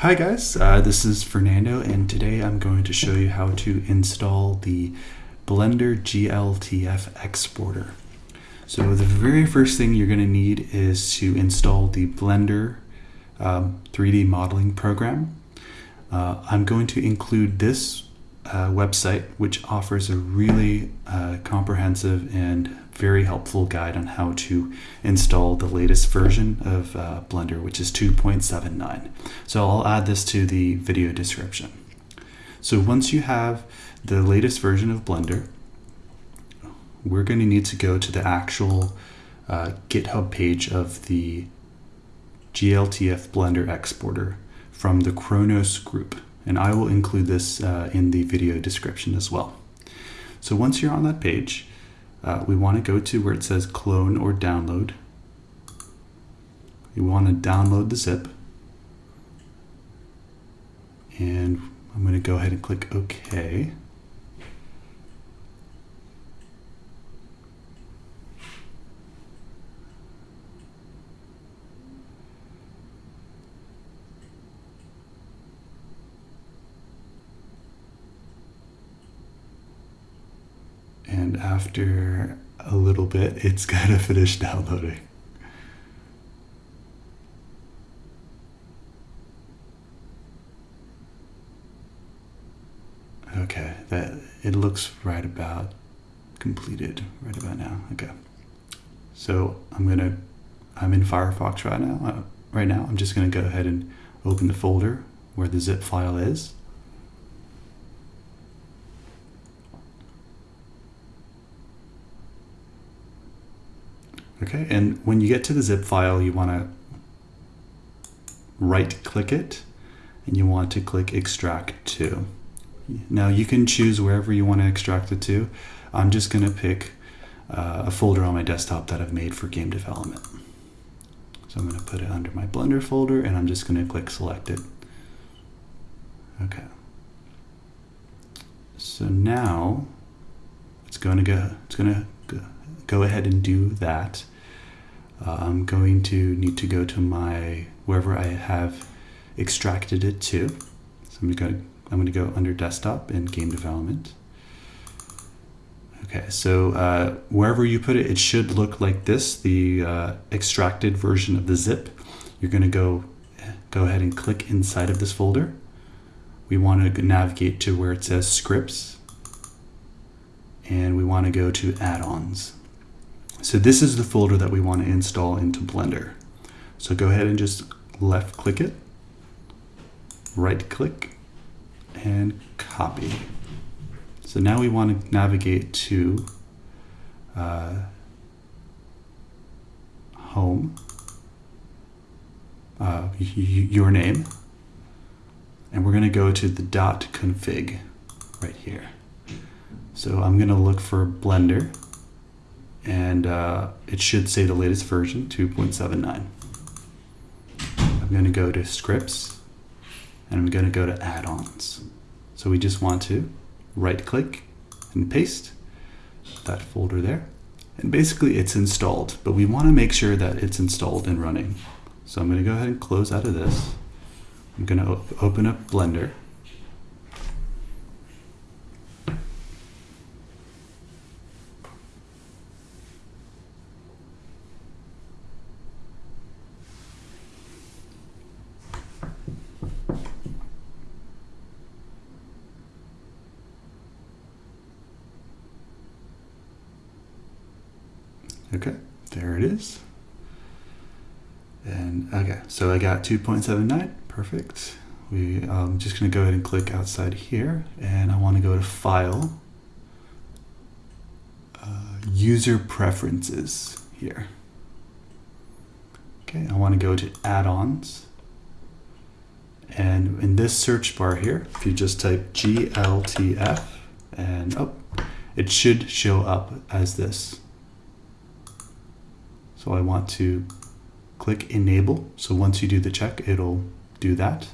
Hi guys, uh, this is Fernando and today I'm going to show you how to install the Blender GLTF exporter. So the very first thing you're going to need is to install the Blender um, 3D modeling program. Uh, I'm going to include this uh, website which offers a really uh, comprehensive and very helpful guide on how to install the latest version of uh, Blender which is 2.79. So I'll add this to the video description. So once you have the latest version of Blender we're going to need to go to the actual uh, GitHub page of the GLTF Blender exporter from the Khronos group and I will include this uh, in the video description as well. So once you're on that page, uh, we want to go to where it says clone or download. You want to download the zip. And I'm going to go ahead and click OK. And after a little bit it's gonna finish downloading. Okay, that it looks right about completed right about now. Okay, so I'm gonna I'm in Firefox right now. Uh, right now, I'm just gonna go ahead and open the folder where the zip file is. Okay, and when you get to the zip file, you want to right click it and you want to click extract to. Now you can choose wherever you want to extract it to. I'm just going to pick uh, a folder on my desktop that I've made for game development. So I'm going to put it under my Blender folder and I'm just going to click select it. Okay. So now it's going to go, it's going to go, ahead and do that. Uh, I'm going to need to go to my, wherever I have extracted it to. So I'm going to, I'm going to go under desktop and game development. Okay, so uh, wherever you put it, it should look like this, the uh, extracted version of the zip. You're going to go, go ahead and click inside of this folder. We want to navigate to where it says scripts and we want to go to add-ons. So this is the folder that we want to install into Blender. So go ahead and just left click it, right click, and copy. So now we want to navigate to uh, home, uh, your name, and we're going to go to the dot config right here. So I'm going to look for Blender and uh, it should say the latest version 2.79. I'm going to go to scripts and I'm going to go to add-ons. So we just want to right click and paste that folder there. And basically it's installed, but we want to make sure that it's installed and running. So I'm going to go ahead and close out of this. I'm going to open up Blender Okay, there it is. And okay, so I got 2.79, perfect. We, I'm um, just gonna go ahead and click outside here and I wanna go to File, uh, User Preferences here. Okay, I wanna go to Add-ons. And in this search bar here, if you just type GLTF and oh, it should show up as this. So I want to click enable. So once you do the check, it'll do that.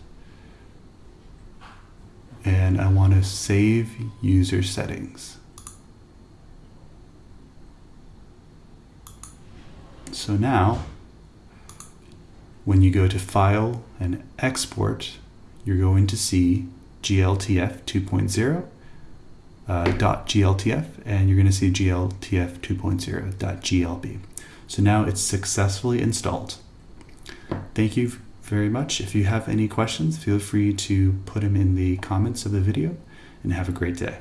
And I want to save user settings. So now, when you go to File and Export, you're going to see GLTF 2.0 uh, .gltf and you're going to see GLTF 2.0 .glb. So now it's successfully installed. Thank you very much. If you have any questions, feel free to put them in the comments of the video and have a great day.